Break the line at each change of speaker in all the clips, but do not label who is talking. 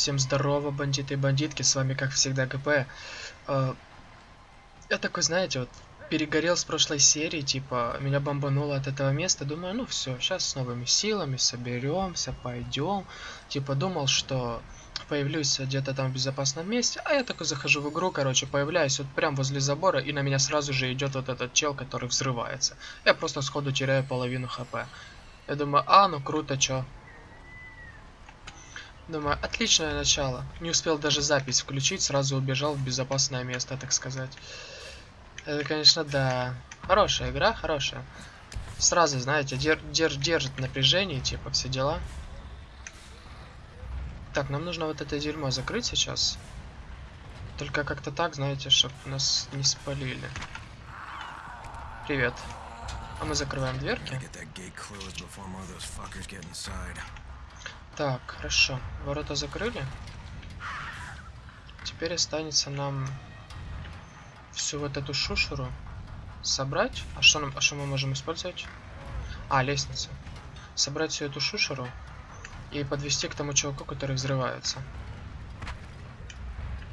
Всем здорово, бандиты и бандитки, с вами как всегда ГП. Э, Я такой, знаете, вот перегорел с прошлой серии, типа, меня бомбануло от этого места, думаю, ну все, сейчас с новыми силами соберемся, пойдем. Типа, думал, что появлюсь где-то там в безопасном месте, а я такой захожу в игру, короче, появляюсь вот прям возле забора, и на меня сразу же идет вот этот чел, который взрывается. Я просто сходу теряю половину хп. Я думаю, а, ну круто, чё. Думаю, отличное начало. Не успел даже запись включить, сразу убежал в безопасное место, так сказать. Это, конечно, да. Хорошая игра, хорошая. Сразу, знаете, дер дер держит напряжение, типа, все дела. Так, нам нужно вот это дерьмо закрыть сейчас. Только как-то так, знаете, чтобы нас не спалили. Привет. А мы закрываем дверки. Так, хорошо. Ворота закрыли. Теперь останется нам всю вот эту шушеру собрать. А что, нам, а что мы можем использовать? А, лестница. Собрать всю эту шушеру и подвести к тому чуваку, который взрывается.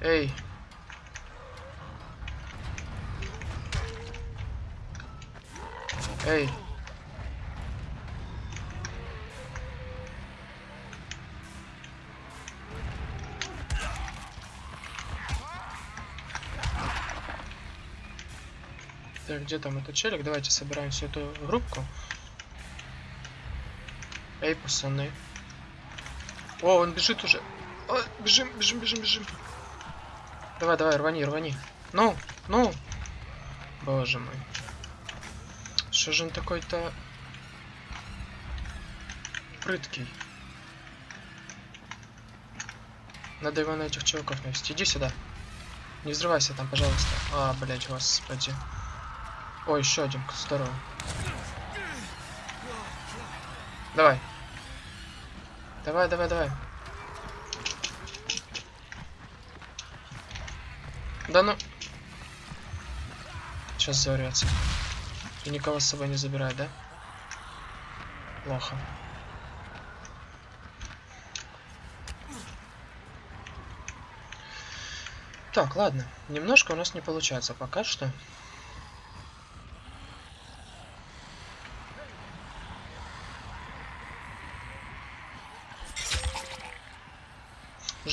Эй! Эй! Так, где там этот челик? Давайте собираем всю эту группку. Эй, пацаны. О, он бежит уже. О, бежим, бежим, бежим, бежим. Давай, давай, рвани, рвани. Ну, ну. Боже мой. Что же он такой-то прыткий? Надо его на этих чуваков навести. Иди сюда. Не взрывайся там, пожалуйста. А, блять, господи. Ой, еще один, здорово. Давай. Давай, давай, давай. Да ну. Сейчас заврется. И никого с собой не забирает, да? Плохо. Так, ладно. Немножко у нас не получается пока что.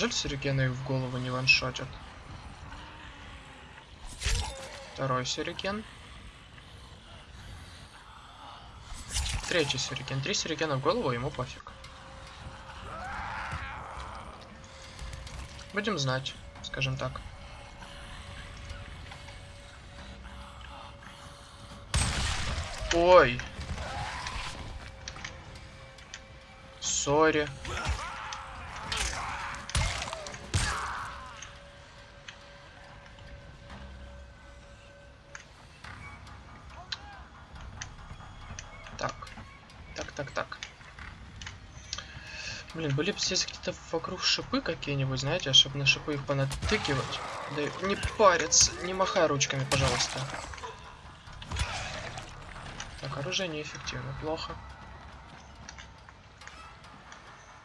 Жаль, сюрикены в голову не ваншотят. Второй сюрикен. Третий сюрикен. Три сюрикена в голову, ему пофиг. Будем знать, скажем так. Ой. Сори. Были бы здесь где-то вокруг шипы какие-нибудь, знаете, чтобы на шипы их понатыкивать. Да не париться, не махай ручками, пожалуйста. Так, оружие неэффективно, плохо.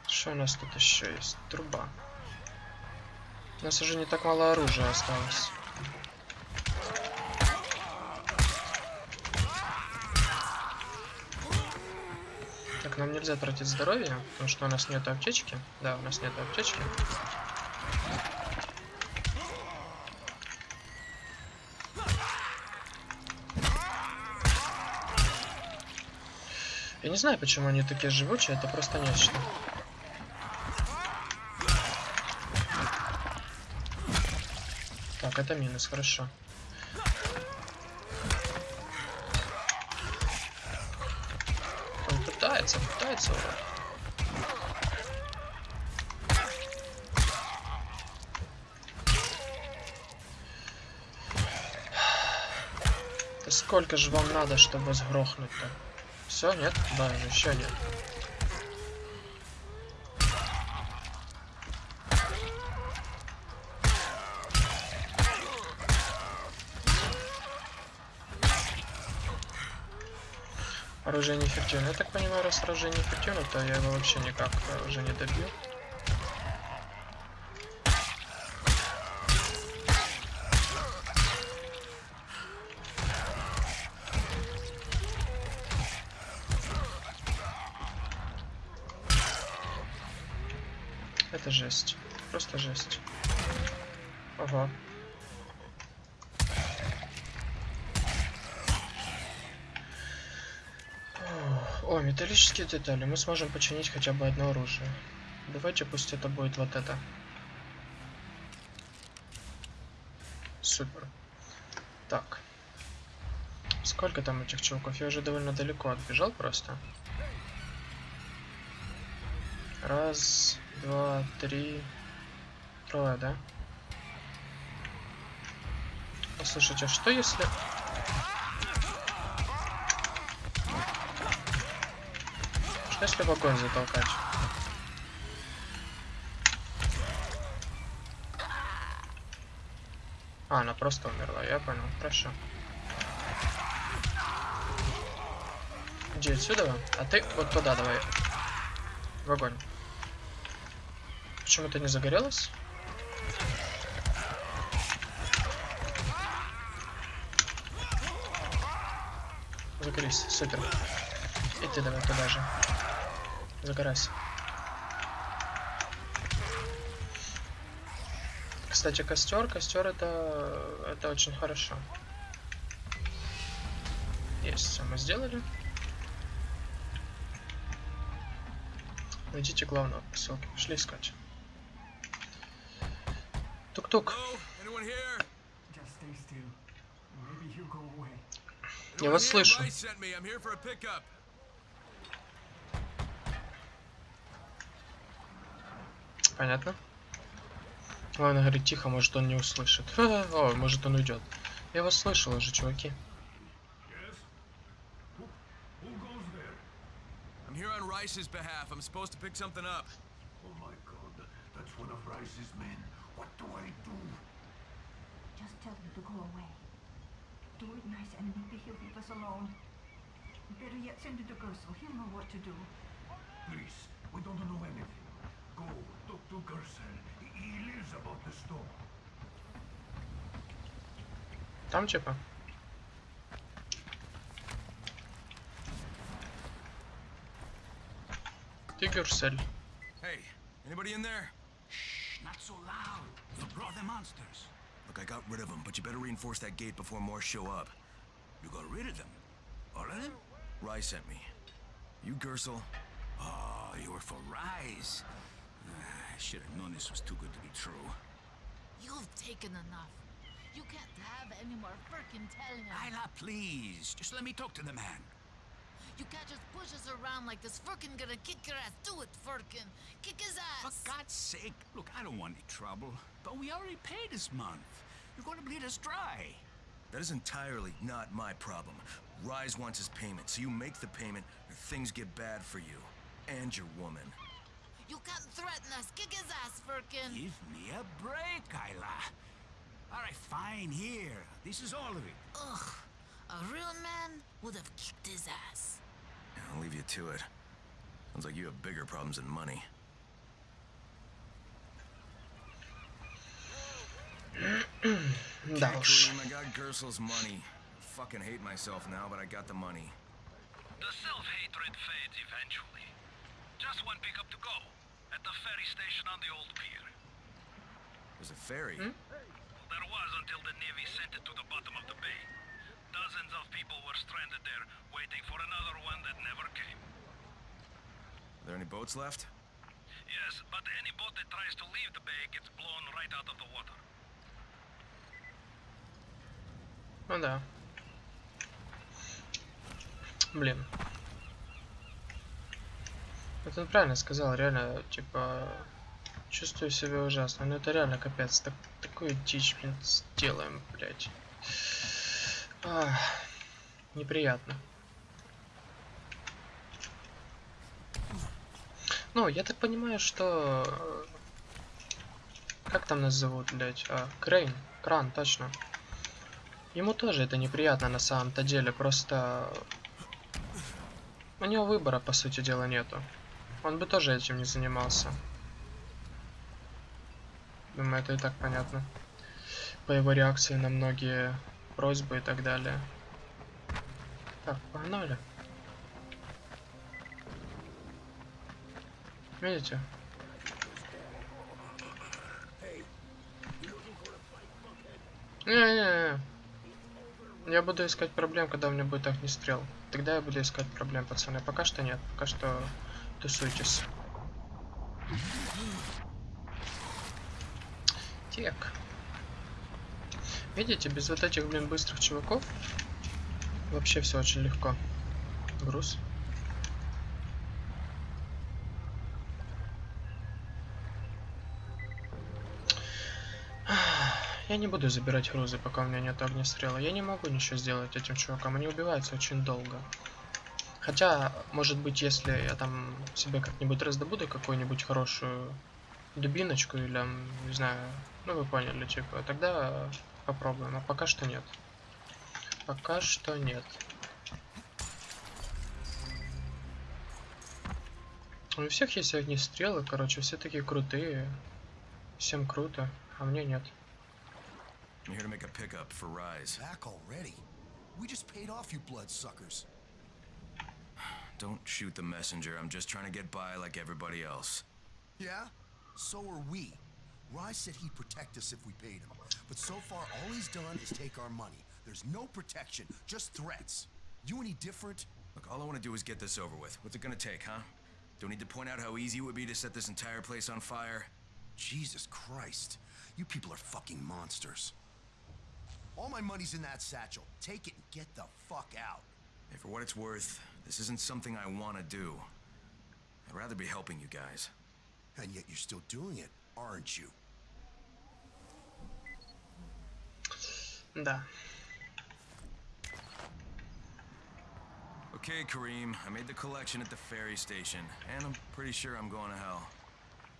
Что у нас тут еще есть? Труба. У нас уже не так мало оружия осталось. Нам нельзя тратить здоровье, потому что у нас нет аптечки. Да, у нас нет аптечки. Я не знаю, почему они такие живучие, это просто нечто. Так, это минус, хорошо. Он Да сколько же вам надо, чтобы сгрохнуть-то? Все, нет? Да, еще нет. Оружие неэффективно. Я так понимаю, раз оружие неэффективно, то я его вообще никак уже не добью. О, металлические детали. Мы сможем починить хотя бы одно оружие. Давайте пусть это будет вот это. Супер. Так. Сколько там этих чуваков? Я уже довольно далеко отбежал просто. Раз, два, три. Трое, да? Послушайте, а что если... Что огонь затолкать? А, она просто умерла, я понял, хорошо. Иди отсюда, а ты вот туда давай. В огонь. Почему ты не загорелась? Загорись, супер. И ты давай туда же. Загорайся. Кстати, костер, костер это, это очень хорошо. Есть, все мы сделали. Найдите главного поселка. Пошли искать. Тук-тук. Я вас слышу. Понятно. Главное говорить тихо, может он не услышит. О, может он уйдет. Я вас слышал уже, чуваки.
I'm here on Rice's behalf. I'm supposed to pick something up.
Oh my god, that's one of Rice's men. What do I do?
Just tell him to go away. Do it nice and maybe he'll leave us alone. Better yet, send it to Gerso. He'll know what to do.
Please, we don't know anything. Go, talk to Gersel. He, he lives about the store.
Там типа. Ты Гюрсель.
Hey, anybody in there?
Shh, not so loud. You'll draw the monsters.
Look, I got rid of them, but you better reinforce that gate before more show up.
You got rid of them. All of them?
Rice sent me. You Gersel?
Oh, you were for Rise. I should have known this was too good to be true.
You've taken enough. You can't have any more frickin' telling him.
Isla, please. Just let me talk to the man.
You can't just push us around like this. Frickin' gonna kick your ass. Do it, Firkin. Kick his ass. For.
God's sake. Look, I don't want any trouble. But we already paid this month. You're going to bleed us dry.
That is entirely not my problem. Rise wants his payment, so you make the payment or things get bad for you. And your woman.
You can't threaten us. Kick his ass, Firkin.
Give me a break, Kyla. All right, fine, here. This is all of it.
Ugh. A real man would have kicked his ass.
I'll leave you to it. Sounds like you have bigger problems than money. Gosh. I got Gersel's money. Fucking hate myself now, but I got the money.
The self-hatred fades eventually. Just one pickup to go. At the ferry station on the old pier.
There's a ferry.
There was until the Navy sent it to the bottom of the bay. Dozens of people were stranded there, waiting for another one that never came.
Are there any boats left?
Yes, but any boat that tries to leave the bay gets blown right out of the water.
Ну да. Блин. Это правильно сказал, реально, типа, чувствую себя ужасно. Но это реально капец. Так, такую дичь, сделаем, блядь. Ах, неприятно. Ну, я так понимаю, что... э, Как там нас зовут, блядь? А, Крейн. Кран, точно. Ему тоже это неприятно на самом-то деле, просто... У него выбора, по сути дела, нету. Он бы тоже этим не занимался. Думаю, это и так понятно. По его реакции на многие просьбы и так далее. Так, погнали. Видите? Не-не-не. Я буду искать проблем, когда у меня будет огнестрел. Тогда я буду искать проблем, пацаны. Пока что нет. Пока что тусуйтесь. Так. Видите, без вот этих, блин, быстрых чуваков вообще все очень легко. Груз. Я не буду забирать грузы, пока у меня нет огнестрела. Я не могу ничего сделать этим чувакам. Они убиваются очень долго. Хотя, может быть, если я там себе как-нибудь раздобуду какую-нибудь хорошую дубиночку или, не знаю, ну вы поняли, типа, тогда попробуем. А пока что нет. Пока что нет. У всех есть огнестрелы, короче, все такие крутые. Всем круто, а мне нет.
I'm here to make a pickup for Rise.
Back already? We just paid off you bloodsuckers.
Don't shoot the messenger. I'm just trying to get by like everybody else.
Yeah? So are we. Rise said he'd protect us if we paid him. But so far, all he's done is take our money. There's no protection, just threats. You any different?
Look, all I want to do is get this over with. What's it gonna take, huh? Don't need to point out how easy it would be to set this entire place on fire.
Jesus Christ. You people are fucking monsters. All my money's in that satchel. Take it and get the fuck out.
Hey, for what it's worth, this isn't something I want to do. I'd rather be helping you guys.
And yet you're still doing it, aren't you?
Да.
Okay, Kareem, I made the collection at the ferry station, and I'm pretty sure I'm going to hell.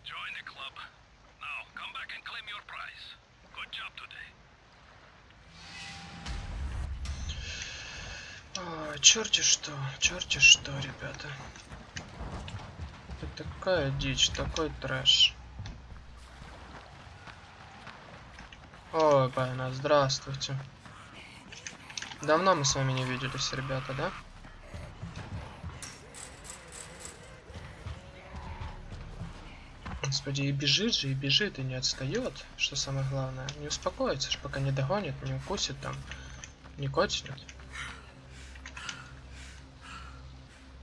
Join the club. Now, come back and claim your prize. Good job today.
Черти что, черти что, ребята. Это такая дичь, такой трэш. Ой, Байна, здравствуйте. Давно мы с вами не виделись, ребята, да? Господи, и бежит же, и бежит, и не отстает, что самое главное. Не успокоится, пока не догонит, не укусит там, не котит.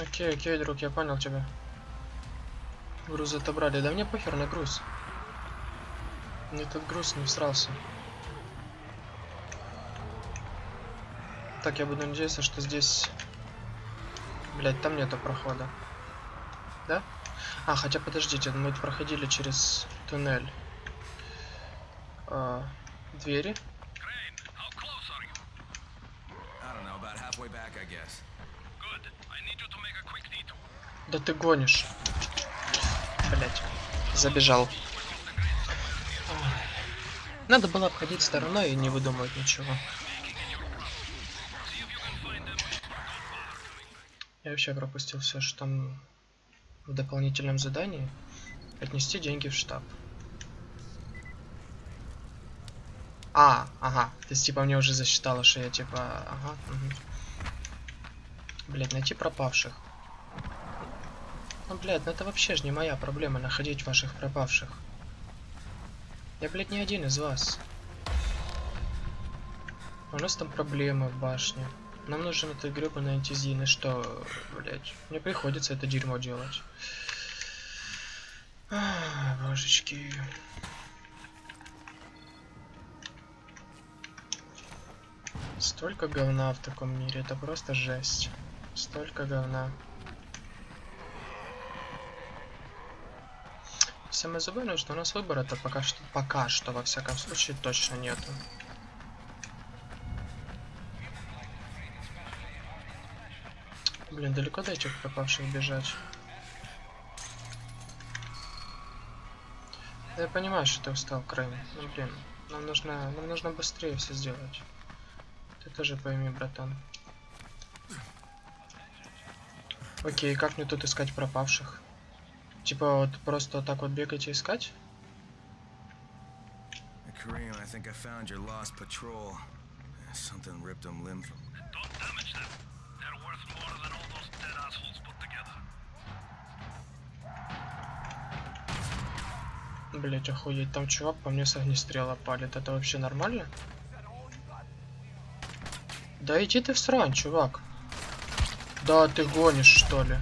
Окей, окей, друг, я понял тебя. Груз отобрали. Да мне похер на груз. Мне этот груз не всрался. Так, я буду надеяться, что здесь... Блять, там нету прохода. Да? А, хотя подождите, мы проходили через туннель. А, двери.
Crane,
Да ты гонишь. Блять. Забежал. Надо было обходить стороной и не выдумывать ничего. Я вообще пропустил все, что там в дополнительном задании. Отнести деньги в штаб. А, ага. То есть, типа, мне уже засчитало, что я, типа, ага. Блять, найти пропавших. Ну, блядь, ну это вообще же не моя проблема находить ваших пропавших. Я, блядь, не один из вас. У нас там проблемы в башне. Нам нужен этот гребаный антизин, и что, блядь, мне приходится это дерьмо делать. А, божечки. Столько говна в таком мире, это просто жесть. Столько говна. Забавное, что у нас выбора-то пока что, пока что, во всяком случае, точно нету. Блин, далеко до этих пропавших бежать. Да я понимаю, что ты устал, Крайм. Ну блин, нам нужно, нам нужно быстрее все сделать. Ты тоже пойми, братан. Окей, как мне тут искать пропавших? Типа вот просто так вот бегать и искать?
Kareem, I think I found your lost patrol. Something ripped them limb from.
Don't damage them. They're worth more than all those dead assholes put together.
Блять, охуеть, там чувак по мне с огнестрела палит. Это вообще нормально? Да иди ты в срань, чувак. Да ты гонишь, что ли?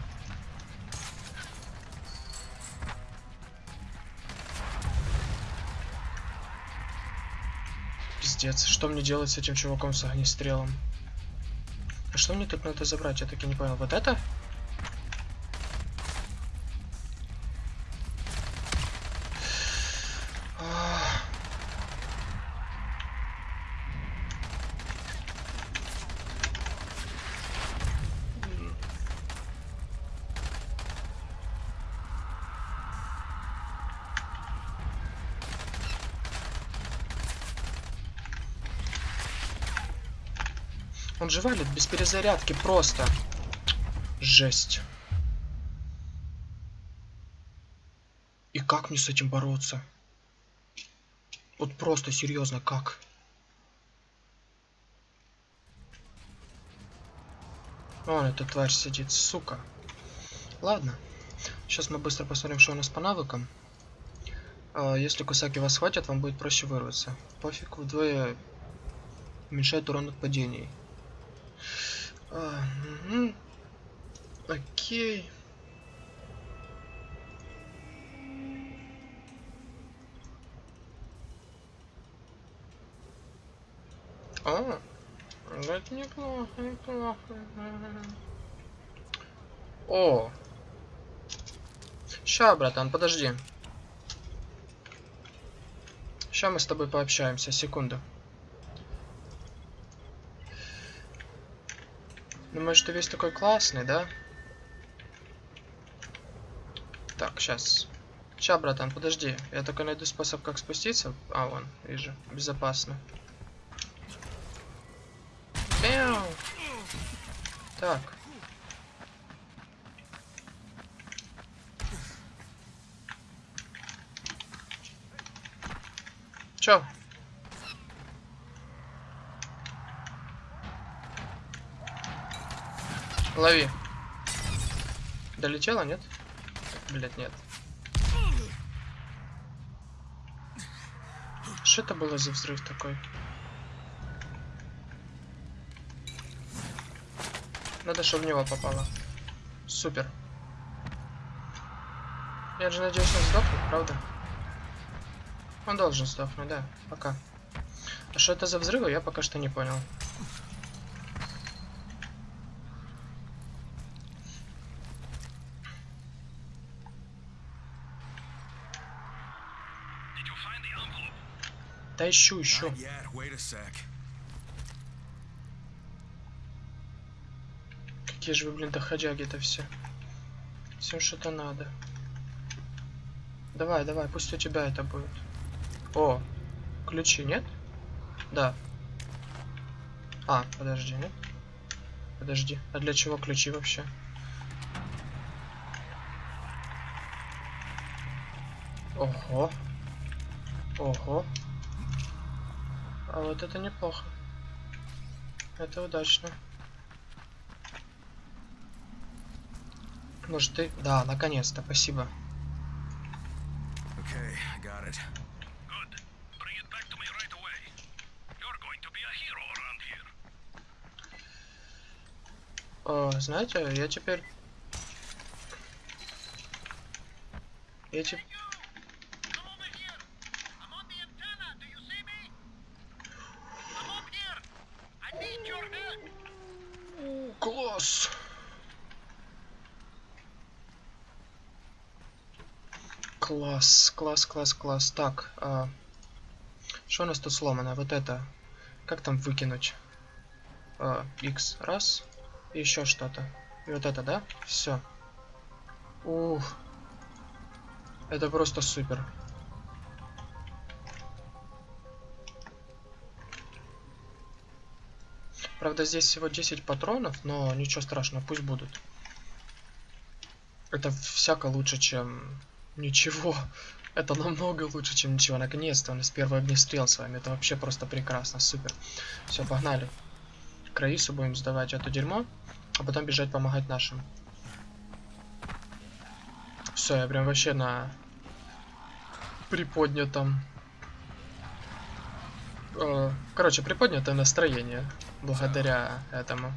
Пиздец, что мне делать с этим чуваком с огнестрелом? А что мне тут надо забрать? Я таки не понял. Вот это? Он же валит без перезарядки просто. Жесть. И как мне с этим бороться? Вот просто серьезно, как? Вон эта тварь сидит, сука. Ладно. Сейчас мы быстро посмотрим, что у нас по навыкам. А, Если кусаки вас хватит, вам будет проще вырваться. Пофиг, вдвое уменьшает урон от падений. А, мгм. Окей. А, ну это неплохо, неплохо. О. Ща, братан, подожди. Ща мы с тобой пообщаемся, секунду. Думаешь, ты весь такой классный, да? Так, сейчас. Ща, братан, подожди. Я только найду способ, как спуститься. А, вон, вижу. Безопасно. Мяу. Так. Чё? Лови. Долетела, нет? Блять, нет. Что это было за взрыв такой? Надо, чтобы в него попало. Супер. Я же надеюсь, он сдохнет, правда? Он должен сдохнуть, да. Пока. А что это за взрывы, я пока что не понял.
Did you find the envelope?
Да ищу,
sec.
Какие же вы, блин, доходяги-то все. Всем что-то надо. Давай, давай, пусть у тебя это будет. О, ключи, нет? Да. А, подожди, нет? Подожди, а для чего ключи вообще? Ого. Ого. А вот это неплохо. Это удачно. Может ты... Да, наконец-то, спасибо.
Okay, got it.
Good. Bring it back to me right away. You're going to be a hero around here.
О, знаете, я теперь... Я теперь...
Come over here. I'm on the antenna. Do you see me? Come up here. I need your help.
Класс! Класс, класс, класс. Так, а... что у нас тут сломано? Вот это. Как там выкинуть? А, X. Раз. И еще что-то. И вот это, да? Все. Ух. Это просто супер. Правда, здесь всего 10 патронов, но ничего страшного, пусть будут. Это всяко лучше, чем ничего. Это намного лучше, чем ничего. Наконец-то у нас первый огнестрел с вами. Это вообще просто прекрасно, супер. Все, погнали. К Раису будем сдавать это дерьмо, а потом бежать помогать нашим. Все, я прям вообще на приподнятом... Э, короче, приподнятое настроение благодаря этому.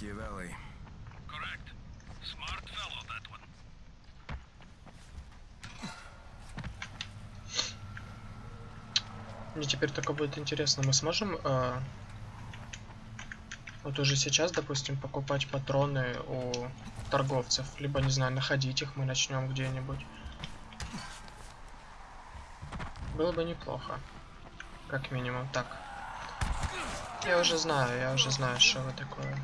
Ah, Machiavelli.
Correct. Smart fellow, that one.
Мне теперь только будет интересно, мы сможем э, вот уже сейчас, допустим, покупать патроны у торговцев, либо, не знаю, находить их мы начнем где-нибудь. Было бы неплохо, как минимум. Так, я уже знаю, я уже знаю, что вы такое.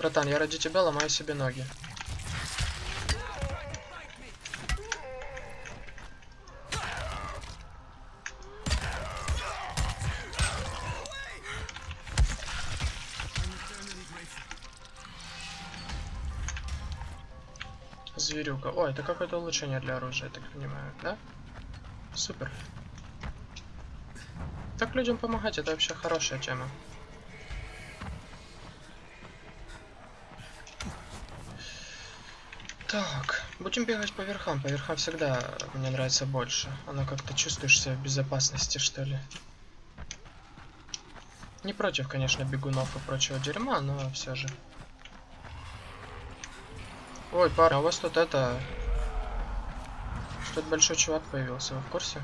Братан, я ради тебя ломаю себе ноги. Зверюга. О, это какое-то улучшение для оружия, я так понимаю, да? Супер. Так людям помогать, это вообще хорошая тема. Так, будем бегать по верхам. По верхам всегда мне нравится больше. Оно как-то чувствуешь себя в безопасности, что ли. Не против, конечно, бегунов и прочего дерьма, но все же. Ой, пара, у вас тут это... Что-то большой чувак появился, вы в курсе?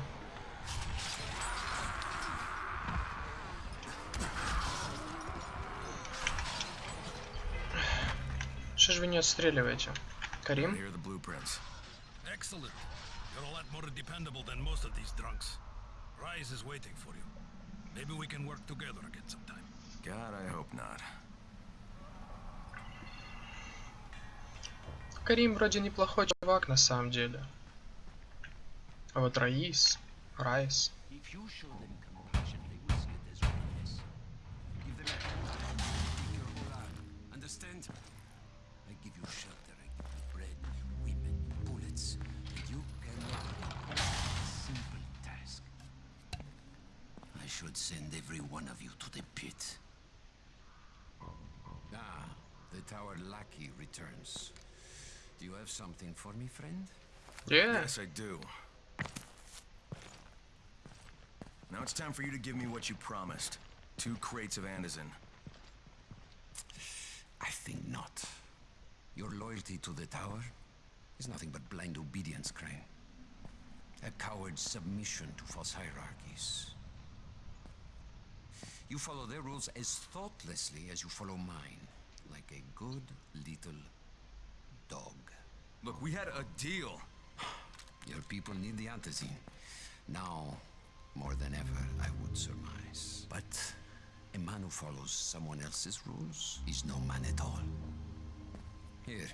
Что же вы не отстреливаете? Карим?
Here are the blueprints.
Excellent. You're a lot more dependable than most of these drunks. Rise is waiting for you. Maybe we can work together again sometime.
God, I hope not.
Карим вроде неплохой чувак на самом деле. А вот Раис, Райс.
If One of you to the pit. Ah, the tower lackey returns. Do you have something for me, friend?
Yeah.
Yes, I do. Now it's time for you to give me what you promised. Two crates of Anderson.
I think not. Your loyalty to the tower is nothing but blind obedience, Crane. A coward's submission to false hierarchies. You follow their rules as thoughtlessly as you follow mine, like a good little dog.
Look, we had a deal.
Your people need the antizine. Now, more than ever, I would surmise. But a man who follows someone else's rules is no man at all. Here,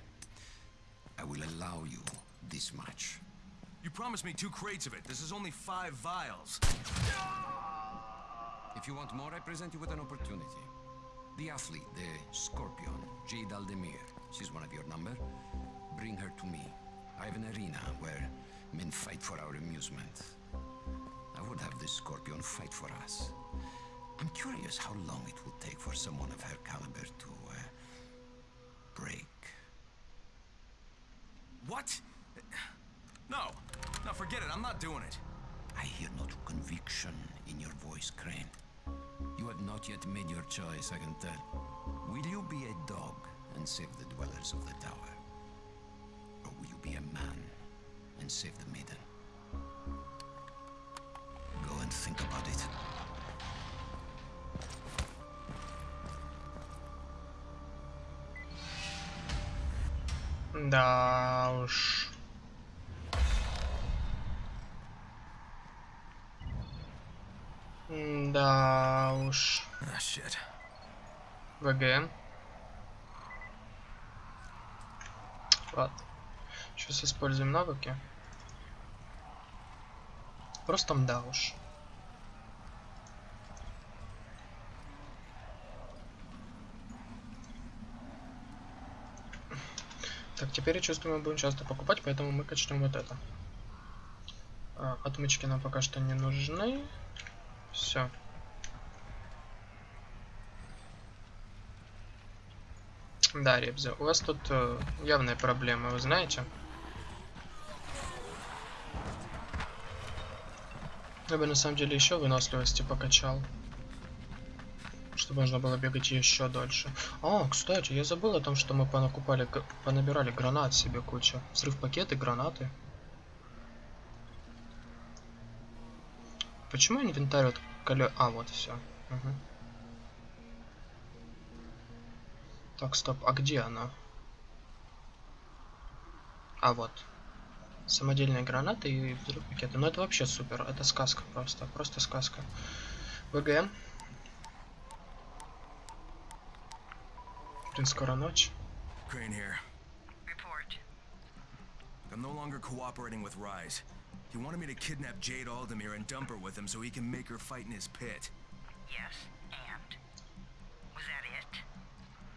I will allow you this much.
You promised me two crates of it. This is only five vials.
If you want more, I present you with an opportunity. The athlete, the Scorpion, Jade Aldemir. She's one of your number. Bring her to me. I have an arena where men fight for our amusement. I would have this Scorpion fight for us. I'm curious how long it will take for someone of her caliber to uh, break.
What? No. No, forget it. I'm not doing it.
I hear no conviction in your voice, Crane. You have not yet made your choice, I can tell. Will you be a dog and save the dwellers of the tower? Or will you be a man and save the maiden? Go and think about it.
Да уж. Да уж.
Ah, Shit.
ВГ. Ладно. Сейчас используем навыки. Просто да уж. Так, теперь я чувствую, мы будем часто покупать, поэтому мы качнем вот это. А, отмычки нам пока что не нужны. Все. Да, Ребзя, у вас тут э, явная проблема, вы знаете? Я бы на самом деле еще выносливости покачал. Чтобы можно было бегать еще дольше. А, кстати, я забыл о том, что мы понакупали, понабирали гранат себе кучу. Взрыв пакеты, гранаты. Почему инвентарь вот коле... А, вот все. Так, стоп, а где она? А, вот. Самодельные гранаты и взрыв пакеты. Ну это вообще супер. Это сказка просто. Просто сказка. ВГ. Блин, скоро ночь.
I'm no longer cooperating with Rise. He wanted me to kidnap Jade Aldemir and dump her with him so he can make her fight in his pit.
Yes,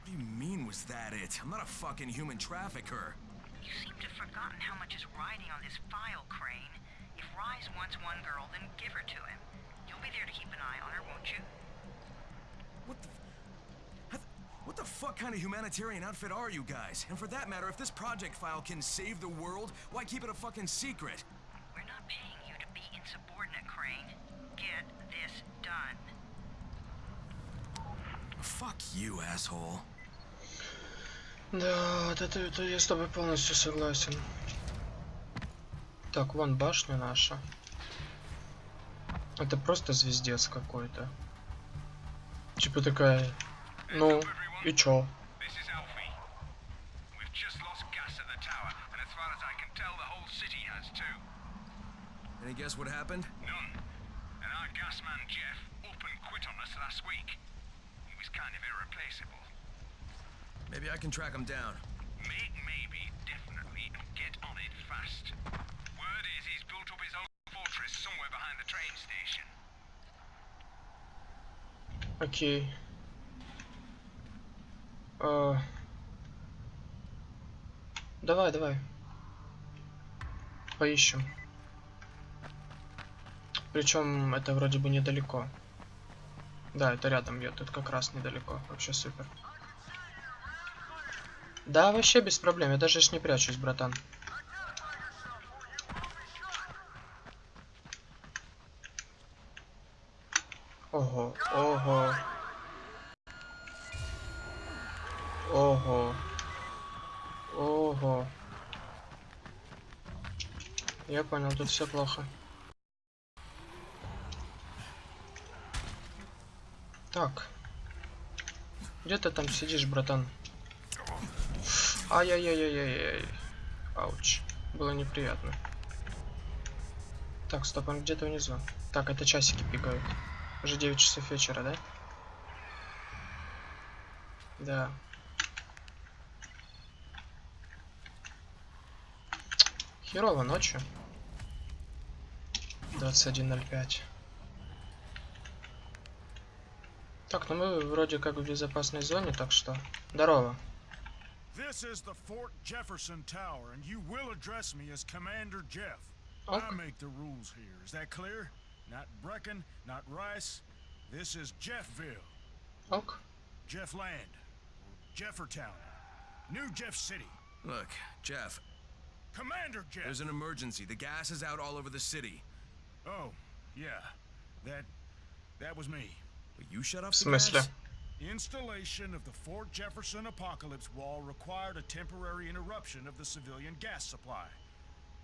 What do you mean, was that it? I'm not a fucking human trafficker.
You seem to have forgotten how much is riding on this file, Crane. If Rise wants one girl, then give her to him. You'll be there to keep an eye on her, won't you?
What the... What the fuck kind of humanitarian outfit are you guys? And for that matter, if this project file can save the world, why keep it a fucking secret?
We're not paying you to be insubordinate, Crane. Get this done.
Fuck you, asshole.
Да, вот это, это я с тобой полностью согласен. Так, вон башня наша. Это просто звездец какой-то. Типа такая, ну, и чё?
Any guess what happened?
None. And our gas man Jeff up and quit on us last week. He was kind of irreplaceable.
Maybe I can track him down.
Make maybe, definitely, and get on it fast. Word is he's built up his own fortress somewhere behind the train station.
Окей. А, Давай, давай. Поищем. Причем это вроде бы недалеко. Да, это рядом, я тут как раз недалеко. Вообще супер. Да, вообще без проблем. Я даже ж не прячусь, братан. Ого, ого. Ого. Ого. Я понял, тут все плохо. Так. Где ты там сидишь, братан? Ай-яй-яй-яй-яй. Ауч. Было неприятно. Так, стоп, он где-то внизу. Так, это часики пикают. Уже 9 часов вечера, да? Да. Херово ночью. 21.05. Так, ну мы вроде как в безопасной зоне, так что... Здорово.
This is the Fort Jefferson Tower, and you will address me as Commander Jeff.
Okay.
I make the rules here. Is that clear? Not Brecken, not Rice. This is Jeffville.
Okay.
Jeff Land. Jeffertown. New Jeff City.
Look, Jeff.
Commander Jeff!
There's an emergency. The gas is out all over the city.
Oh, yeah. That... that was me.
But you shut
up
the gas?
Installation of the Fort Jefferson Apocalypse Wall required a temporary interruption of the civilian gas supply.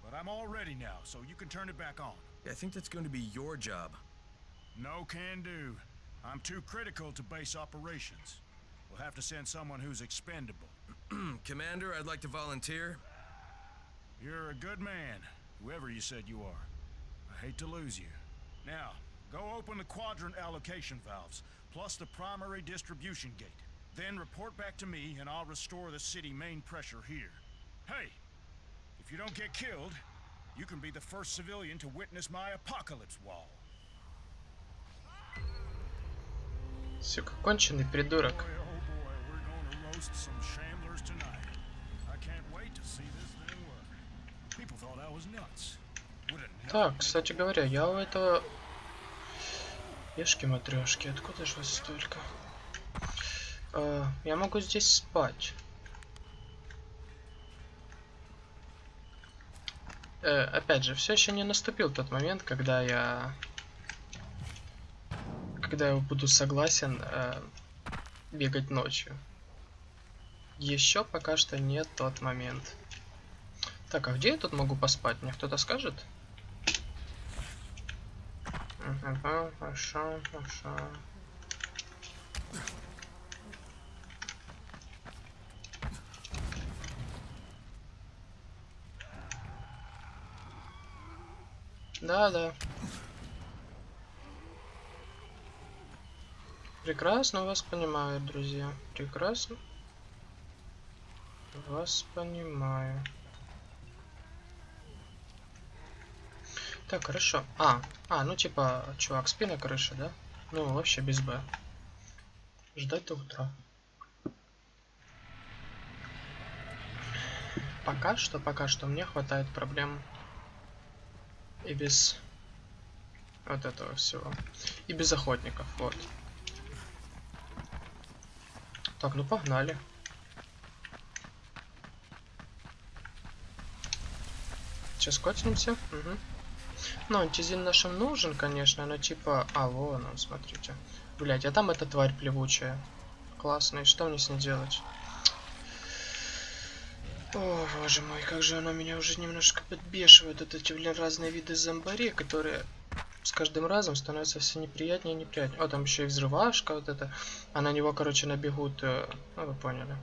But I'm all ready now, so you can turn it back on.
I think that's going to be your job.
No can do. I'm too critical to base operations. We'll have to send someone who's expendable.
Commander, I'd like to volunteer.
You're a good man, whoever you said you are. I hate to lose you. Now, Go open the quadrant allocation valves, plus the primary distribution gate. Then report back to me, and I'll restore the city main pressure here. Hey, if you don't get killed, you can be the first civilian to witness my apocalypse wall.
Сука, конченый придурок.
Boy, oh boy, we're gonna roast some shamblers tonight. I can't wait to see this thing work. People thought I was nuts. Would have never
Так,
been
кстати говоря, я у этого... Ешки матрешки, откуда же вас столько? А, я могу здесь спать. Э, опять же, все еще не наступил тот момент, когда я... Когда я буду согласен э, бегать ночью. Еще пока что не тот момент. Так, а где я тут могу поспать? Мне кто-то скажет? Мгм, Хорошо, хорошо. Да, да. Прекрасно вас понимаю, друзья. Прекрасно. Вас понимаю. Так, хорошо. А, а, ну типа, чувак, спи на крыше, да? Ну, вообще без Б. Ждать до утра. Пока что, пока что мне хватает проблем и без вот этого всего. И без охотников, вот. Так, ну погнали. Сейчас котимся. Угу. Ну, антизин нашим нужен, конечно, но типа... А, вон он, смотрите. Блять, а там эта тварь плевучая. Классная, что мне с ней делать? О, боже мой, как же она меня уже немножко подбешивает. Вот эти, блин, разные виды зомбарей, которые с каждым разом становятся все неприятнее и неприятнее. О, там еще и взрывашка вот это. А на него, короче, набегут... э, Ну, вы поняли.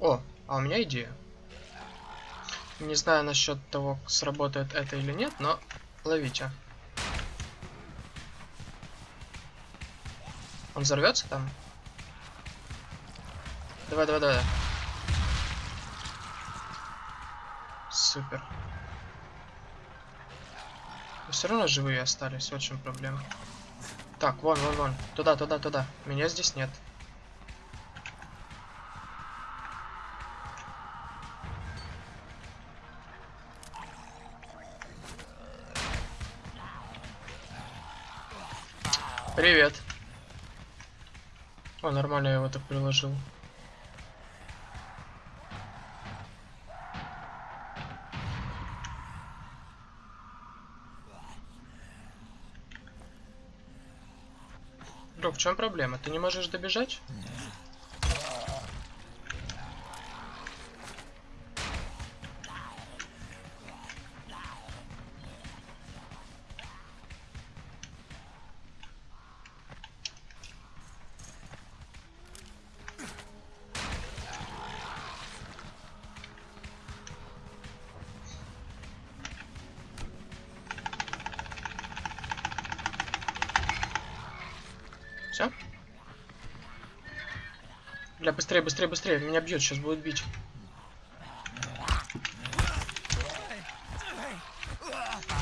О, а у меня идея. Не знаю насчет того, сработает это или нет, но ловите. Он взорвется там? Давай, давай, давай. Супер. Но все равно живые остались, чем проблема. Так, вон, вон, вон. Туда, туда, туда. Меня здесь нет. Привет. О, нормально я его так приложил. Друг, в чем проблема? Ты не можешь добежать? Быстрее, быстрее, быстрее. Меня бьет, сейчас будет бить.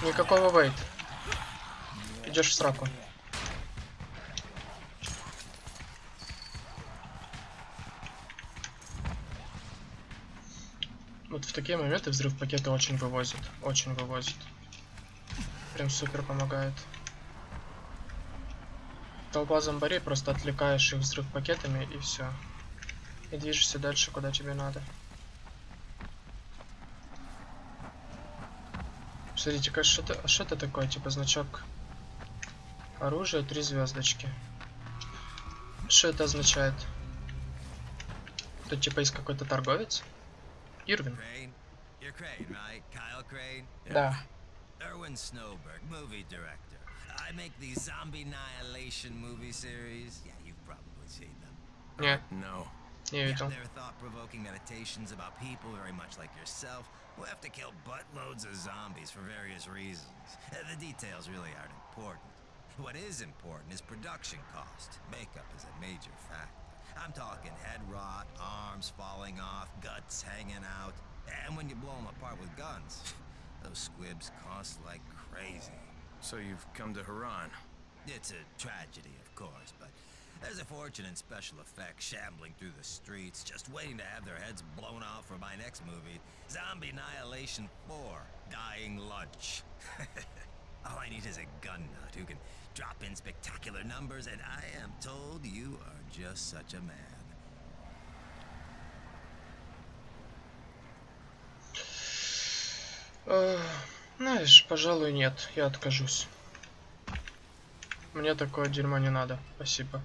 Никакого вейт. Идешь в сраку. Вот в такие моменты взрыв пакета очень вывозит. Очень вывозит. Прям супер помогает. Толпа зомбарей, просто отвлекаешь их взрыв пакетами и все. И движешься дальше, куда тебе надо. Смотрите-ка, что это, а что это такое? Типа значок оружия, три звездочки. Что это означает? Тут типа есть какой-то торговец? Ирвин. Да.
Erwin Snowberg, movie director. I make these zombie annihilation movie series. Yeah, you've probably seen them.
Не.
No.
Here
you
go.
Their thought-provoking meditations about people very much like yourself who have to kill buttloads of zombies for various reasons. Uh, the details really aren't important. What is important is production cost. Makeup is a major factor. I'm talking head rot, arms falling off, guts hanging out. And when you blow them apart with guns, those squibs cost like crazy.
So you've come to Haran?
It's a tragedy, of course, but there's a fortune in special effects shambling through the streets, just waiting to have their heads blown off for my next movie, Zombie Annihilation 4 Dying Lunch. All I need is a gun nut who can drop in spectacular numbers, and I am told you are just such a man.
Э, Знаешь, пожалуй, нет. Я откажусь. Мне такое дерьмо не надо. Спасибо.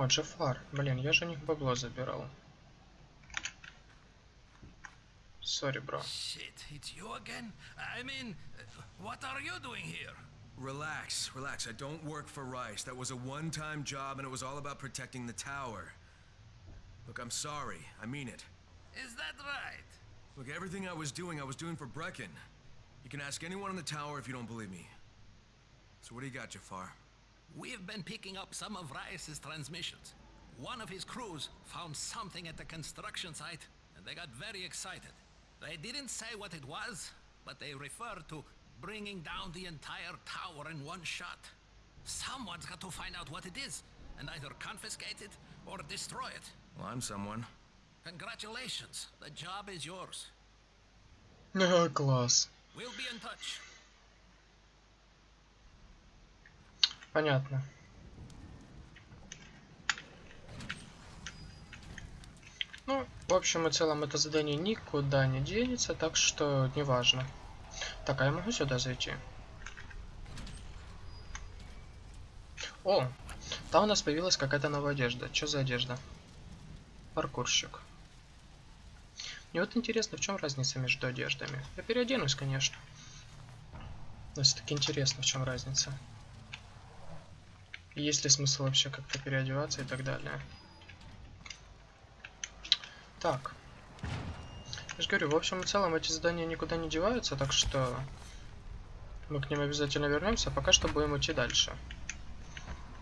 О, Джафар. Блин, я же у них бабло забирал. Сори, бро.
Shit, it's you again? I mean, uh, what are you doing here?
Relax, relax. I don't work for Rice. That was a one-time job, and it was all about protecting the tower. Look, I'm sorry. I mean it.
Is that right?
Look, everything I was doing, I was doing for Brecken. You can ask anyone in the tower if you don't believe me. So what do you got, Jafar?
We've been picking up some of Reyes' transmissions. One of his crews found something at the construction site, and they got very excited. They didn't say what it was, but they referred to bringing down the entire tower in one shot. Someone's got to find out what it is, and either confiscate it or destroy it.
Well, I'm someone.
Congratulations. The job is yours.
No, class.
We'll be in touch.
Понятно. Ну, в общем и целом, это задание никуда не денется, так что неважно. Так, а я могу сюда зайти? О, там у нас появилась какая-то новая одежда. Что за одежда? Паркурщик. Мне вот интересно, в чем разница между одеждами. Я переоденусь, конечно. Но все-таки интересно, в чем разница. Есть ли смысл вообще как-то переодеваться и так далее. Так. Я же говорю, в общем и целом эти задания никуда не деваются, так что мы к ним обязательно вернемся. А пока что будем идти дальше.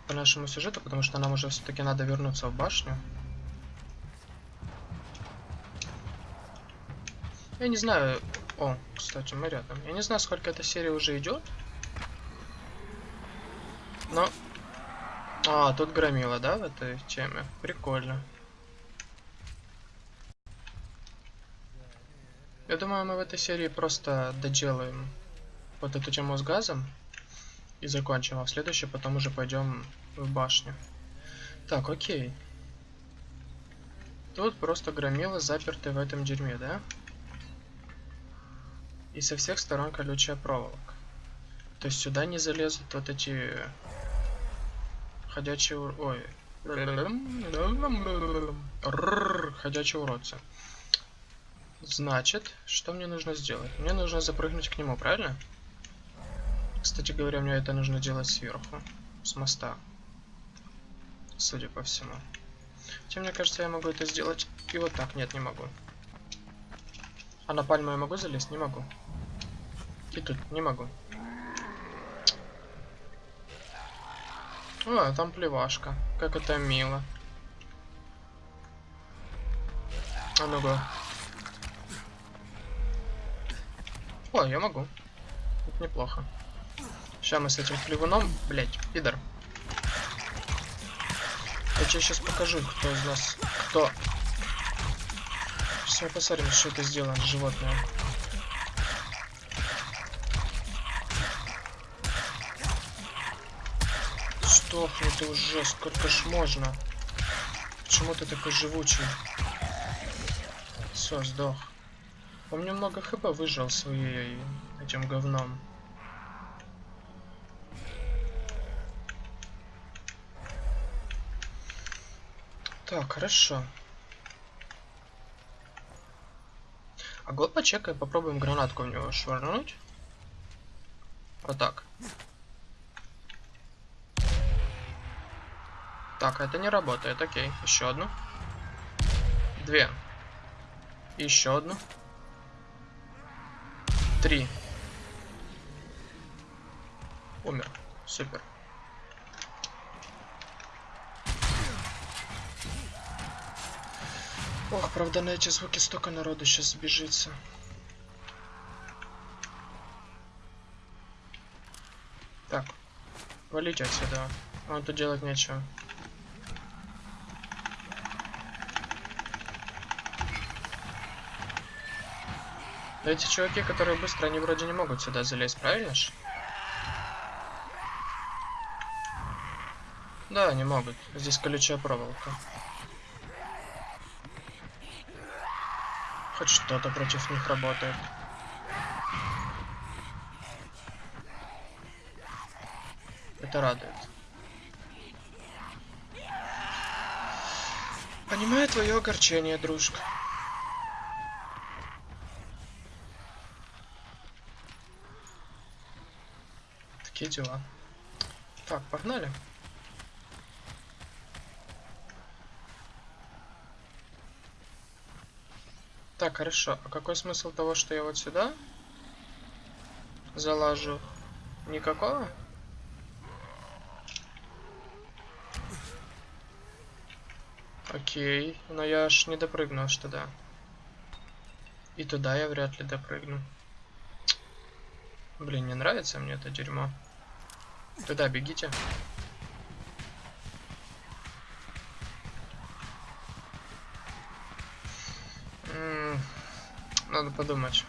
По нашему сюжету, потому что нам уже все-таки надо вернуться в башню. Я не знаю... О, кстати, мы рядом. Я не знаю, сколько эта серия уже идет. Но... А, тут громила, да, в этой теме? Прикольно. Я думаю, мы в этой серии просто доделаем вот эту тему с газом и закончим, а в следующей потом уже пойдем в башню. Так, окей. Тут просто громилы заперты в этом дерьме, да? И со всех сторон колючая проволока. То есть сюда не залезут вот эти ходячие... ур- Ой. Рррр, Ходячие уродцы. Значит, что мне нужно сделать? Мне нужно запрыгнуть к нему, правильно? Кстати говоря, мне это нужно делать сверху, с моста. Судя по всему. Хотя мне кажется, я могу это сделать и вот так. Нет, не могу. А на пальму я могу залезть? Не могу. И тут не могу. О, там плевашка. Как это мило. А ну-ка. О, я могу. Это неплохо. Сейчас мы с этим плевуном, блять, пидор. Я тебе сейчас покажу, кто из нас, кто. Сейчас мы посмотрим, что это сделано животное. Сдохни ты уже, сколько ж можно? Почему ты такой живучий? Все, сдох. Он немного хп выжил своей этим говном. Так, хорошо. А год почекай, попробуем гранатку в него швырнуть. Вот так. Так, это не работает. Окей, еще одну. Две. Еще одну. Три. Умер. Супер. Ох, правда, на эти звуки столько народу сейчас сбежится. Так, валите отсюда. Вам тут делать нечего. Эти чуваки, которые быстро, они вроде не могут сюда залезть, правильно ж? Да, не могут. Здесь колючая проволока. Хоть что-то против них работает. Это радует. Понимаю твое огорчение, дружка. Такие дела. Так, погнали. Так, хорошо. А какой смысл того, что я вот сюда залажу? Никакого? Окей, но я аж не допрыгну аж туда. И туда я вряд ли допрыгну. Блин, не нравится мне это дерьмо. Туда бегите. Надо подумать.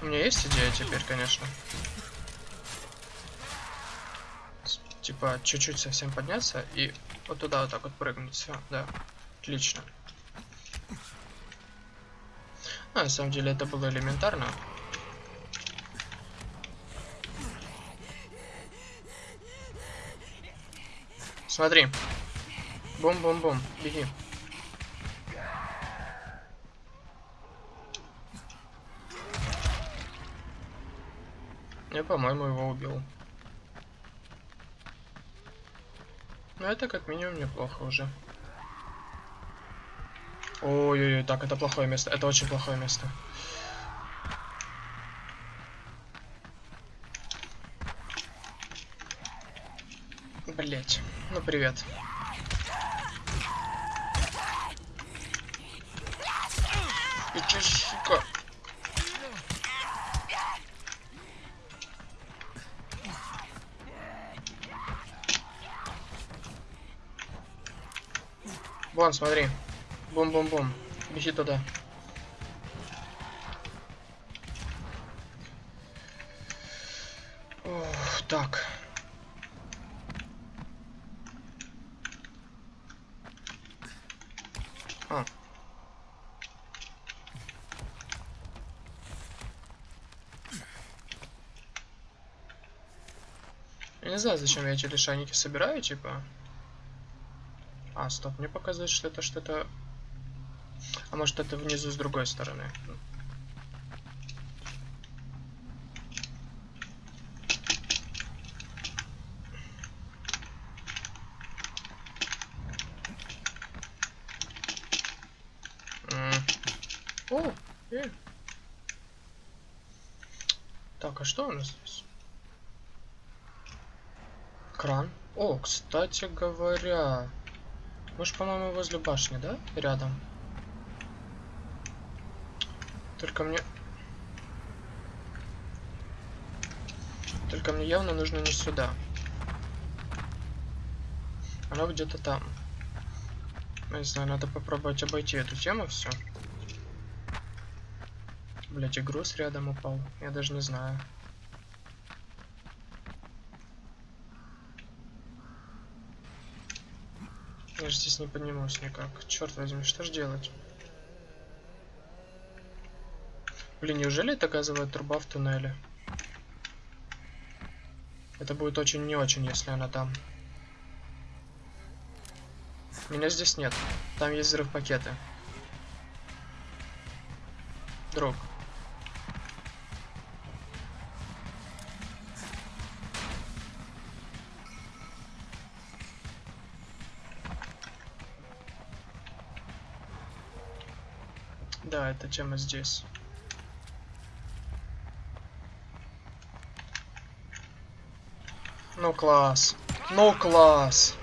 У меня есть идея теперь, конечно. Типа, чуть-чуть совсем подняться и вот туда вот так вот прыгнуть. Все, да. Отлично. А, на самом деле это было элементарно. Смотри. Бум-бум-бум. Беги. Я, по-моему, его убил. Но это как минимум неплохо уже. Ой-ой-ой, так, это плохое место. Это очень плохое место. Блять. Ну, привет. И че, сука? Вон, смотри. Бум-бум-бум. Беги туда. Ох, так. Знаю, зачем я эти лишайники собираю, типа. А, стоп, мне показывает, что это что-то... А может это внизу с другой стороны? О, э. Так, а что у нас здесь? Кран. О, кстати говоря, мы же, по-моему, возле башни, да? Рядом. Только мне... Только мне явно нужно не сюда. Оно где-то там. Я не знаю, надо попробовать обойти эту тему все. Блять, и груз рядом упал. Я даже не знаю. Я же здесь не поднимусь никак. Черт возьми, что ж делать? Блин, неужели это газовая труба в туннеле? Это будет очень не очень, если она там. Меня здесь нет. Там есть взрыв пакеты. Друг. Эта тема здесь. Ну класс. Ну класс.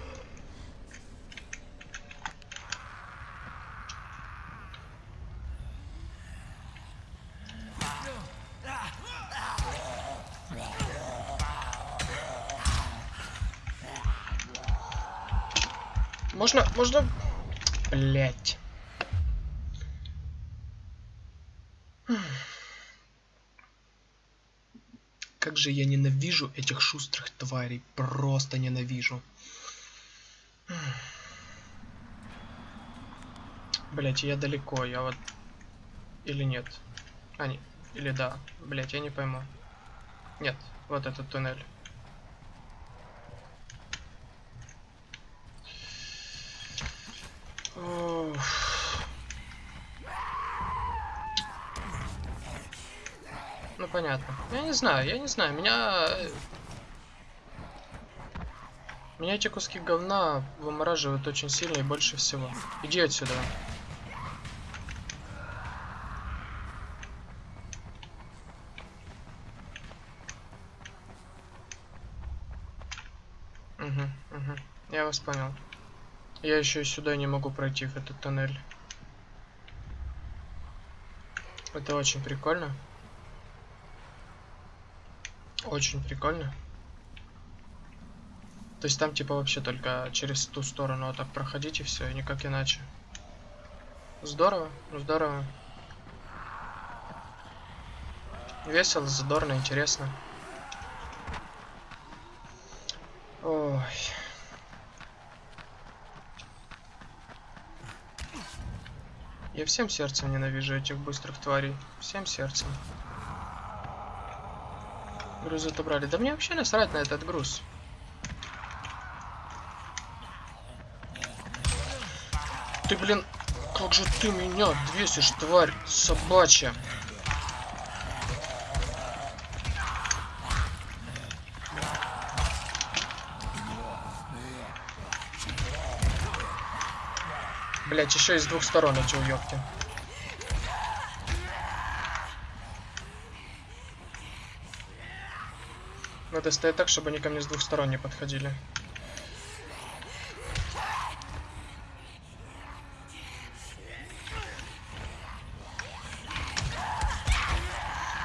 Можно, можно... Блять. Же я ненавижу этих шустрых тварей. Просто ненавижу. Блять, я далеко, я вот... Или нет? А, не. Или да. Блять, я не пойму. Нет, вот этот туннель. Ну понятно. Я не знаю, я не знаю. Меня... э, Меня эти куски говна вымораживают очень сильно и больше всего. Иди отсюда. Угу, угу. Я вас понял. Я еще сюда не могу пройти в этот тоннель. Это очень прикольно. Очень прикольно. То есть там типа вообще только через ту сторону вот так проходить и все, и никак иначе. Здорово, ну здорово. Весело, задорно, интересно. Ой. Я всем сердцем ненавижу этих быстрых тварей. Всем сердцем. Груз отобрали. Да мне вообще насрать на этот груз. Ты, блин, как же ты меня двесишь, тварь собачья. Блять, еще и с двух сторон эти уёбки. Надо стоять так, чтобы они ко мне с двух сторон не подходили.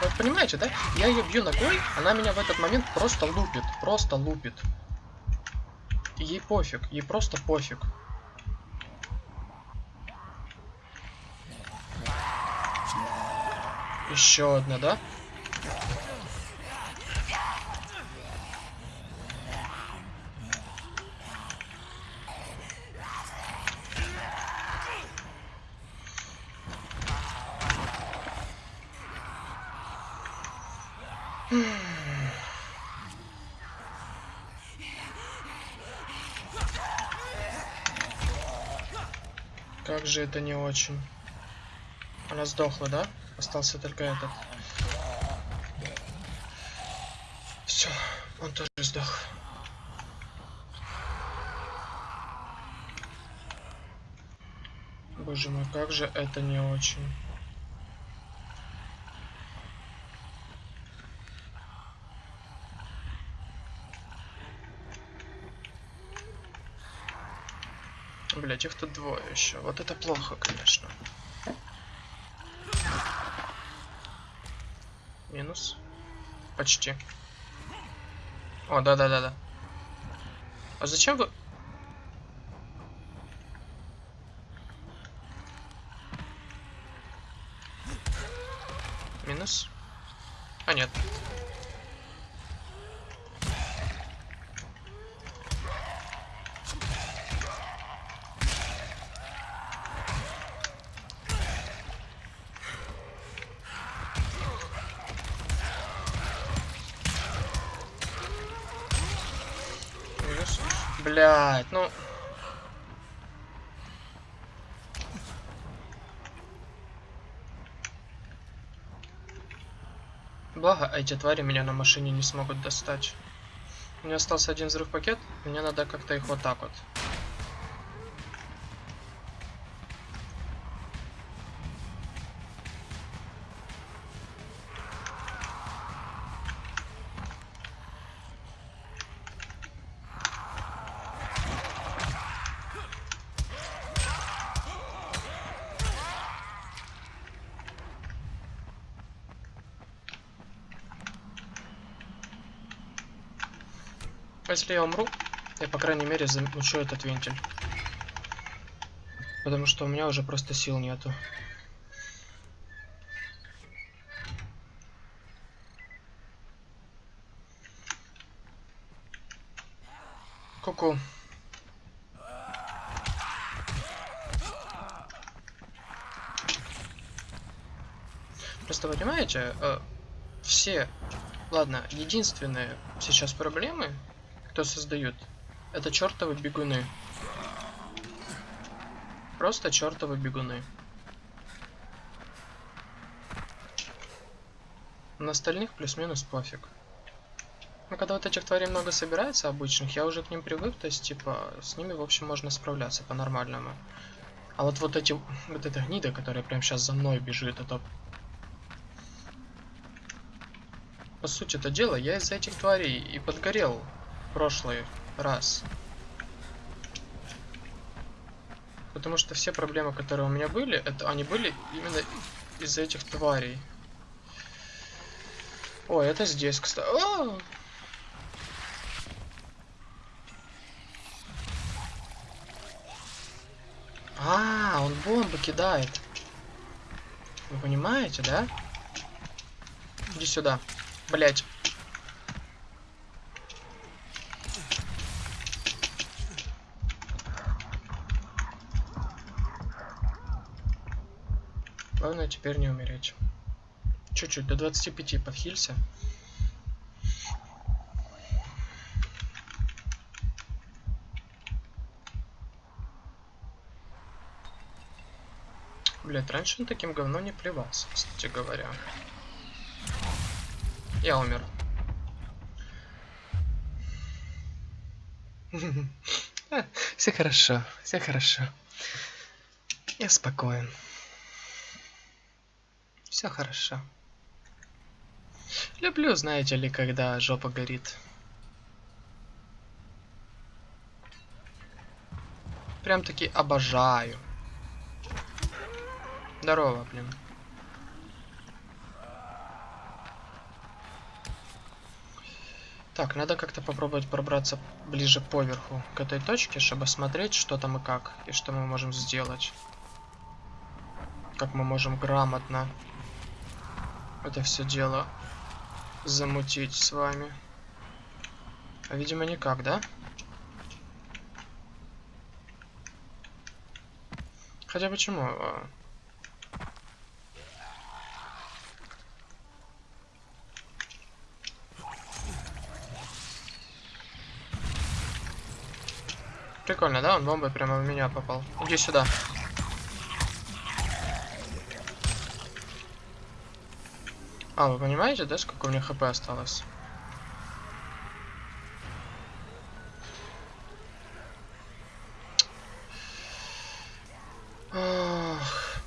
Вот понимаете, да? Я ее бью ногой, она меня в этот момент просто лупит. Просто лупит. Ей пофиг, ей просто пофиг. Еще одна, да? Же это не очень. Она сдохла, да? Остался только этот. Все, он тоже сдох. Боже мой, как же это не очень. Их тут двое еще. Вот это плохо, конечно. Минус. Почти. О, да-да-да-да. А зачем вы... Минус. А, нет. Минус. Блять, ну... Благо, эти твари меня на машине не смогут достать. У меня остался один взрыв пакет, мне надо как-то их вот так вот. Если я умру, я, по крайней мере, замучу этот вентиль. Потому что у меня уже просто сил нету. Ку-ку. Просто понимаете, э, все, ладно, единственные сейчас проблемы, кто создают, это чертовы бегуны. Просто чертовы бегуны. На остальных плюс-минус пофиг. Ну, когда вот этих тварей много собирается обычных, я уже к ним привык, то есть, типа, с ними, в общем, можно справляться по-нормальному. А вот вот эти, вот эта гнида, которая прямо сейчас за мной бежит, это... По сути это дело, я из-за этих тварей и подгорел прошлый раз. Потому что все проблемы, которые у меня были, это они были именно из-за этих тварей. Ой, это здесь, кстати. О! А, он бомбы кидает. Вы понимаете, да? Иди сюда. Блять. Главное теперь не умереть. Чуть-чуть, до 25 подхилься. Блять, раньше он таким говно не плевался, кстати говоря. Я умер. Все хорошо, все хорошо. Я спокоен. Все хорошо. Люблю, знаете ли, когда жопа горит. Прям таки обожаю. Здорово, блин. Так, надо как-то попробовать пробраться ближе поверху к этой точке, чтобы смотреть, что там и как, и что мы можем сделать. Как мы можем грамотно это все дело замутить с вами. А, видимо, никак, да? Хотя почему? А, Прикольно, да? Он бомбой прямо в меня попал. Иди сюда. А, вы понимаете, да, сколько у меня хп осталось?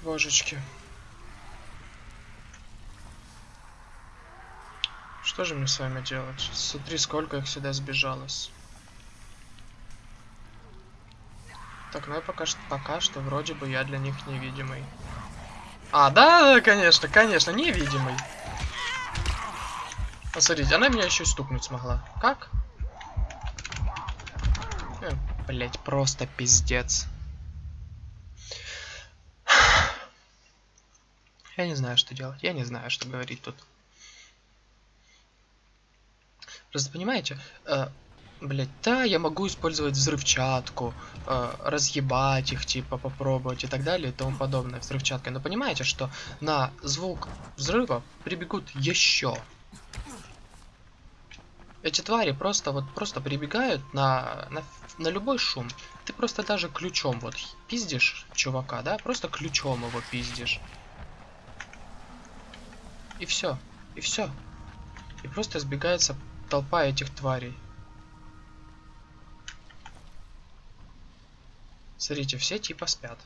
Божечки. Что же мне с вами делать? Смотри, сколько их сюда сбежалось. Так, ну я пока что, пока что вроде бы я для них невидимый. А, да, конечно, конечно, невидимый. Посмотрите, она меня еще стукнуть смогла. Как? Э, блять, просто пиздец. Я не знаю, что делать. Я не знаю, что говорить тут. Просто понимаете, э, Блять, да, я могу использовать взрывчатку, э, разъебать их, типа, попробовать и так далее и тому подобное взрывчаткой. Но понимаете, что на звук взрыва прибегут еще. Эти твари просто вот просто прибегают на, на, на любой шум. Ты просто даже ключом вот пиздишь чувака, да? Просто ключом его пиздишь. И все. И все. И просто сбегается толпа этих тварей. Смотрите, все типа спят.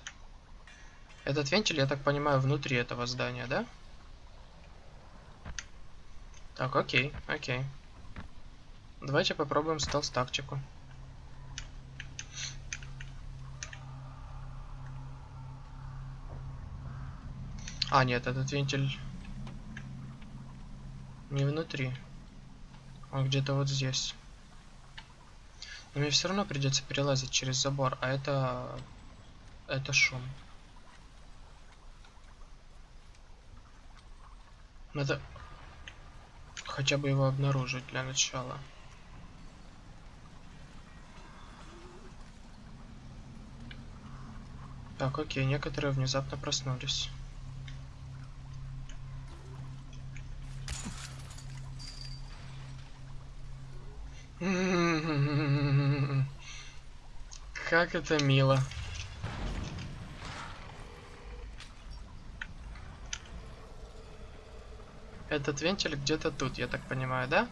Этот вентиль, я так понимаю, внутри этого здания, да? Так, окей, окей. Давайте попробуем стелс-тактику. А, нет, этот вентиль не внутри. Он где-то вот здесь. Но мне все равно придется перелазить через забор, а это... Это шум. Надо хотя бы его обнаружить для начала. Так, окей, некоторые внезапно проснулись. Как это мило. Этот вентиль где-то тут, я так понимаю, да?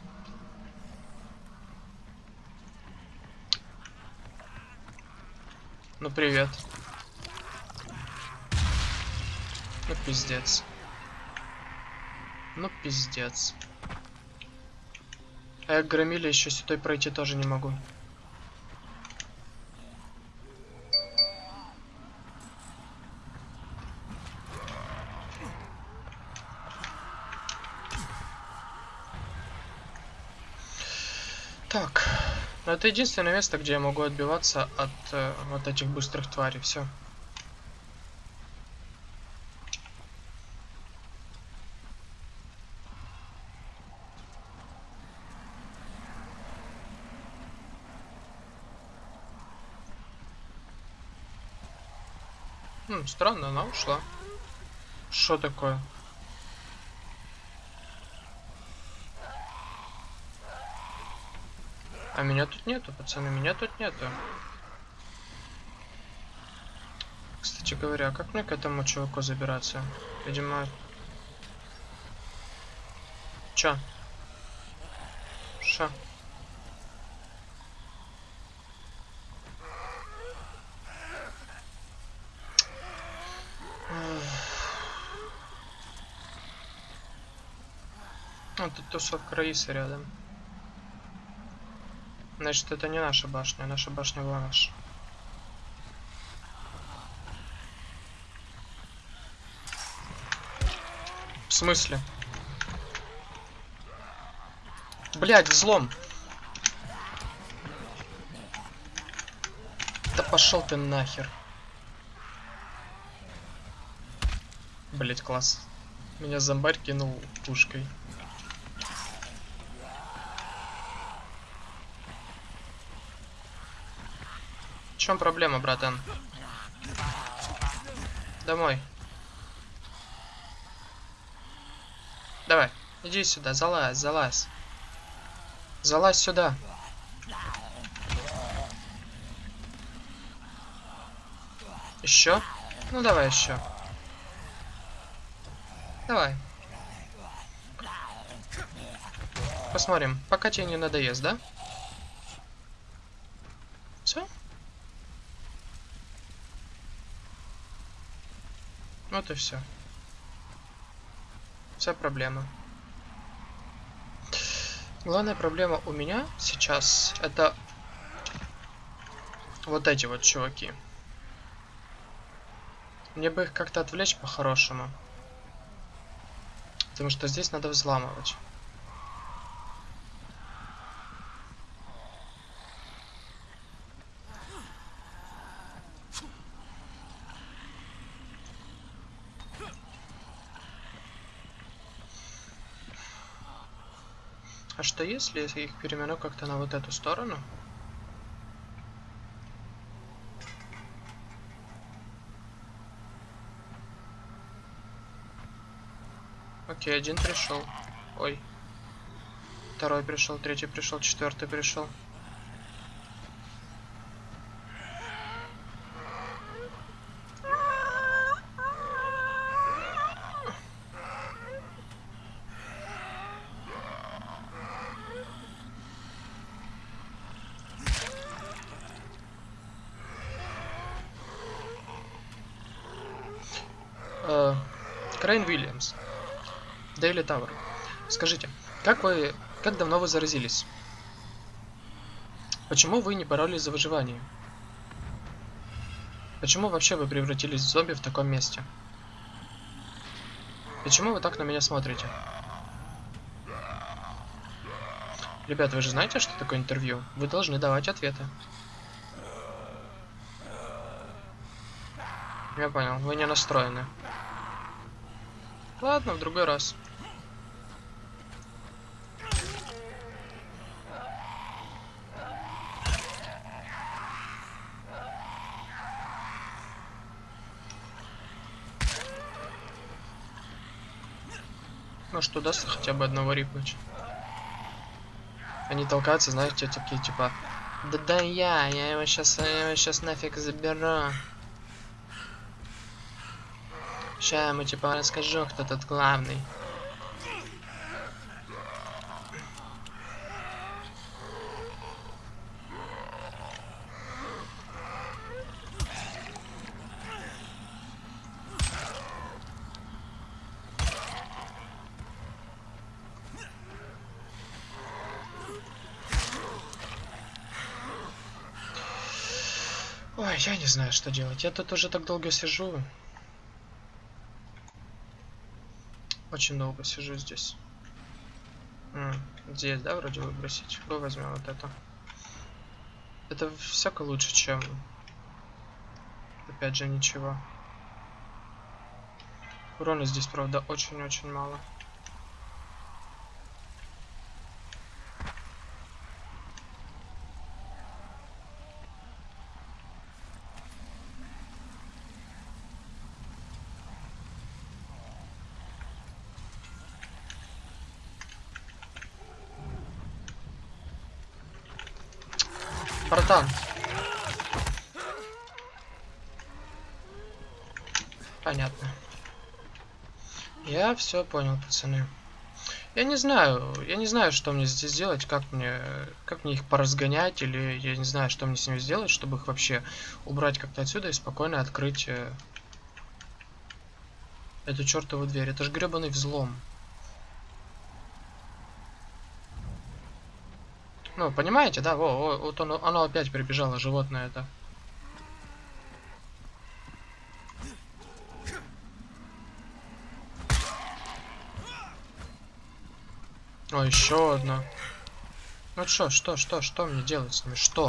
Ну привет. Ну пиздец. Ну пиздец. А я громили еще сюда пройти тоже не могу. Так, ну это единственное место, где я могу отбиваться от э, вот этих быстрых тварей. Все. Странно, она ушла. Что такое? А меня тут нету, пацаны, меня тут нету. Кстати говоря, а как мне к этому чуваку забираться? Видимо... Чё? Шо? Ну, тут тусовка Раисы рядом. Значит, это не наша башня, наша башня была наша. В смысле? Блять, взлом. Да пошел ты нахер. Блять, класс. Меня зомбарь кинул пушкой. Чем проблема, братан? Домой. Давай, иди сюда, залазь, залазь. Залазь сюда. Еще? Ну давай еще. Давай. Посмотрим, пока тебе не надоест, да? Все? Вот и все. Вся проблема. Главная проблема у меня сейчас это вот эти вот чуваки. Мне бы их как-то отвлечь по-хорошему. Потому что здесь надо взламывать. Что если я их перемену как-то на вот эту сторону? Окей, один пришел. Ой. Второй пришел, третий пришел, четвертый пришел. Крейн Уильямс. Дейли Тауэр. Скажите, как вы... Как давно вы заразились? Почему вы не боролись за выживание? Почему вообще вы превратились в зомби в таком месте? Почему вы так на меня смотрите? Ребят, вы же знаете, что такое интервью? Вы должны давать ответы. Я понял, вы не настроены. Ладно, в другой раз. Может удастся хотя бы одного рипнуть. Они толкаются, знаете, такие типа Да да я, я его сейчас, я его сейчас нафиг заберу. Сейчас я ему типа расскажу, кто тут главный. Ой, я не знаю, что делать. Я тут уже так долго сижу. Очень долго сижу здесь. М, здесь, да, вроде выбросить. Го возьмем вот это. Это всяко лучше, чем... Опять же, ничего. Урона здесь, правда, очень-очень мало. Братан. Понятно. Я все понял, пацаны. Я не знаю, я не знаю, что мне здесь делать, как мне, как мне их поразгонять, или я не знаю, что мне с ними сделать, чтобы их вообще убрать как-то отсюда и спокойно открыть э, эту чертову дверь. Это же гребаный взлом. Ну, понимаете, да? Во, во, вот оно, оно опять прибежало, животное это. О, еще одно. Ну что, что, что, что мне делать с ними? Что?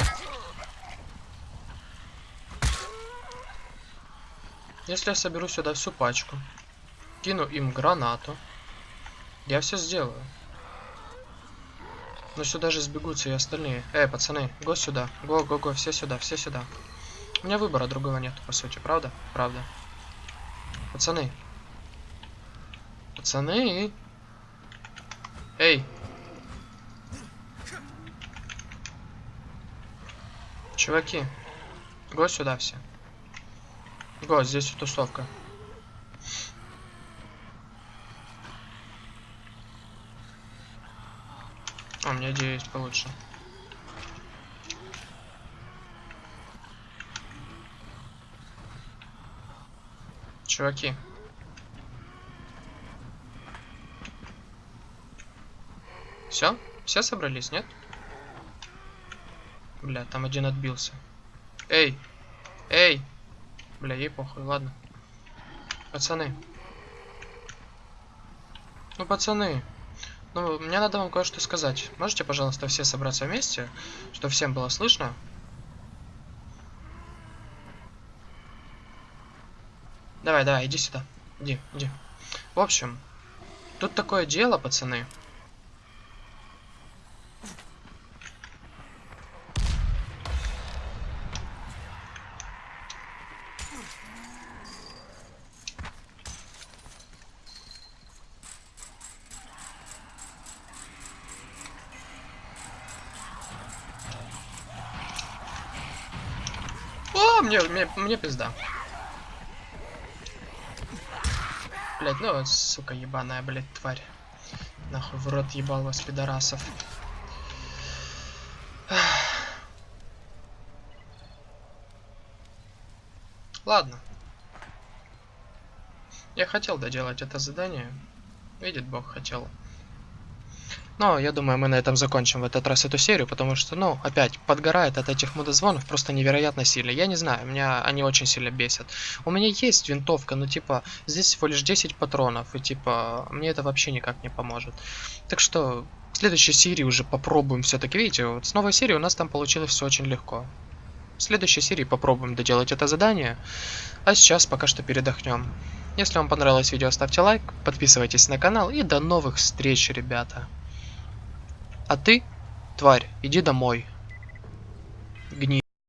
Если я соберу сюда всю пачку, кину им гранату, я все сделаю. Но сюда же сбегутся и остальные. Эй, пацаны, го сюда. Го, го, го, все сюда, все сюда. У меня выбора другого нет, по сути, правда? Правда. Пацаны. Пацаны. Эй. Чуваки. Го сюда все. Го, здесь тусовка. У меня есть получше. Чуваки. Все? Все собрались, нет? Бля, там один отбился. Эй! Эй! Бля, ей похуй, ладно. Пацаны. Ну, пацаны. Ну, мне надо вам кое-что сказать. Можете, пожалуйста, все собраться вместе, чтобы всем было слышно? Давай, давай, иди сюда. Иди, иди. В общем, тут такое дело, пацаны. Мне, пизда. Блять, ну сука, ебаная, блять, тварь. Нахуй в рот ебал вас, пидорасов. Ладно. Я хотел доделать это задание. Видит Бог, хотел. Но я думаю, мы на этом закончим в этот раз эту серию, потому что, ну, опять, подгорает от этих мудозвонов просто невероятно сильно. Я не знаю, меня они очень сильно бесят. У меня есть винтовка, но, типа, здесь всего лишь 10 патронов, и, типа, мне это вообще никак не поможет. Так что, В следующей серии уже попробуем все-таки. Видите, вот с новой серии у нас там получилось все очень легко. В следующей серии попробуем доделать это задание. А сейчас пока что передохнем. Если вам понравилось видео, ставьте лайк, подписывайтесь на канал и до новых встреч, ребята. А ты, тварь, иди домой. Гни.